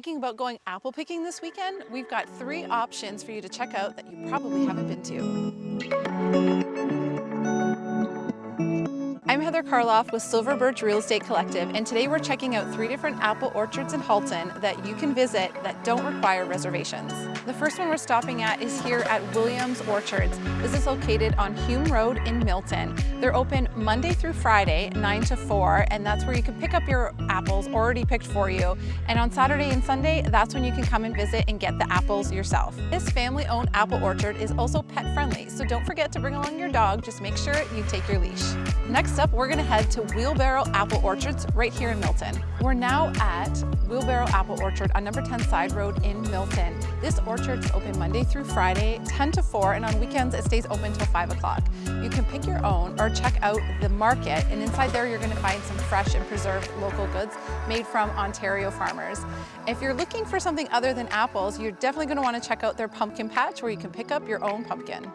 Thinking about going apple picking this weekend? We've got three options for you to check out that you probably haven't been to. Heather Karloff with Silver Birch Real Estate Collective and today we're checking out three different apple orchards in Halton that you can visit that don't require reservations. The first one we're stopping at is here at Williams Orchards. This is located on Hume Road in Milton. They're open Monday through Friday, 9 to 4, and that's where you can pick up your apples already picked for you. And on Saturday and Sunday, that's when you can come and visit and get the apples yourself. This family-owned apple orchard is also pet friendly, so don't forget to bring along your dog. Just make sure you take your leash. Next up, we're gonna head to Wheelbarrow Apple Orchards right here in Milton. We're now at Wheelbarrow Apple Orchard on number 10 Side Road in Milton. This orchard is open Monday through Friday, 10 to 4, and on weekends it stays open till 5 o'clock. You can pick your own or check out the market, and inside there you're gonna find some fresh and preserved local goods made from Ontario farmers. If you're looking for something other than apples, you're definitely gonna wanna check out their pumpkin patch where you can pick up your own pumpkin.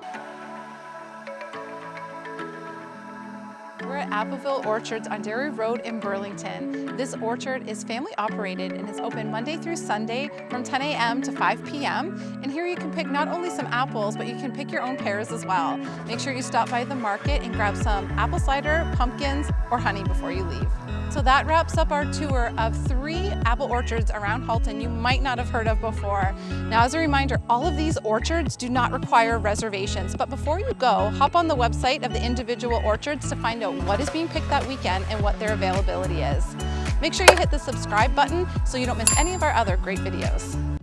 At Appleville Orchards on Derry Road in Burlington. This orchard is family operated and is open Monday through Sunday from 10 a.m. to 5 p.m. And here you can pick not only some apples, but you can pick your own pears as well. Make sure you stop by the market and grab some apple cider, pumpkins, or honey before you leave. So that wraps up our tour of three apple orchards around Halton you might not have heard of before. Now as a reminder, all of these orchards do not require reservations, but before you go, hop on the website of the individual orchards to find out what is being picked that weekend and what their availability is. Make sure you hit the subscribe button so you don't miss any of our other great videos.